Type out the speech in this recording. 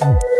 Oh.